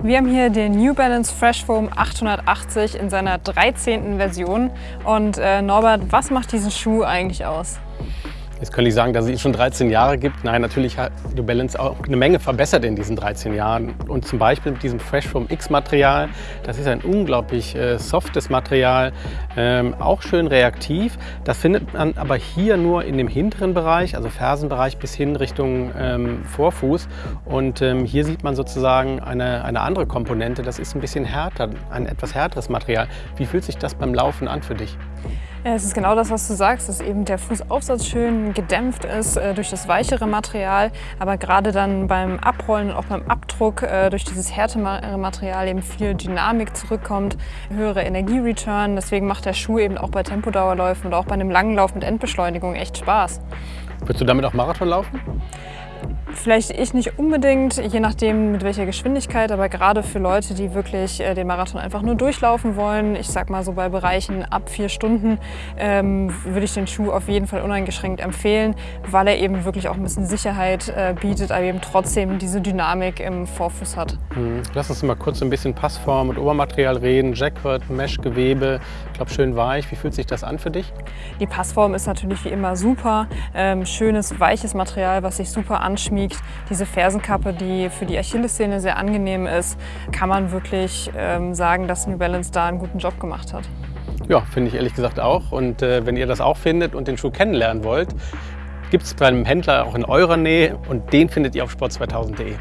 Wir haben hier den New Balance Fresh Foam 880 in seiner 13. Version. Und äh, Norbert, was macht diesen Schuh eigentlich aus? Jetzt könnte ich sagen, dass es schon 13 Jahre gibt. Nein, natürlich hat New Balance auch eine Menge verbessert in diesen 13 Jahren. Und zum Beispiel mit diesem Fresh Foam X Material. Das ist ein unglaublich äh, softes Material, ähm, auch schön reaktiv. Das findet man aber hier nur in dem hinteren Bereich, also Fersenbereich bis hin Richtung ähm, Vorfuß. Und ähm, hier sieht man sozusagen eine, eine andere Komponente. Das ist ein bisschen härter, ein etwas härteres Material. Wie fühlt sich das beim Laufen an für dich? Es ist genau das, was du sagst, dass eben der Fußaufsatz schön gedämpft ist äh, durch das weichere Material, aber gerade dann beim Abrollen und auch beim Abdruck äh, durch dieses härtere Material eben viel Dynamik zurückkommt, höhere Energiereturn. Deswegen macht der Schuh eben auch bei Tempodauerläufen oder auch bei einem langen Lauf mit Endbeschleunigung echt Spaß. Würdest du damit auch Marathon laufen? Vielleicht ich nicht unbedingt, je nachdem mit welcher Geschwindigkeit, aber gerade für Leute, die wirklich äh, den Marathon einfach nur durchlaufen wollen, ich sag mal so bei Bereichen ab vier Stunden, ähm, würde ich den Schuh auf jeden Fall uneingeschränkt empfehlen, weil er eben wirklich auch ein bisschen Sicherheit äh, bietet, aber eben trotzdem diese Dynamik im Vorfuß hat. Mhm. Lass uns mal kurz ein bisschen Passform und Obermaterial reden. Jacquard, Mesh-Gewebe, ich glaube schön weich. Wie fühlt sich das an für dich? Die Passform ist natürlich wie immer super. Ähm, schönes, weiches Material, was sich super anschmiegt liegt. Diese Fersenkappe, die für die Achillessehne sehr angenehm ist, kann man wirklich ähm, sagen, dass New Balance da einen guten Job gemacht hat. Ja, finde ich ehrlich gesagt auch. Und äh, wenn ihr das auch findet und den Schuh kennenlernen wollt, gibt es bei einem Händler auch in eurer Nähe und den findet ihr auf sport2000.de.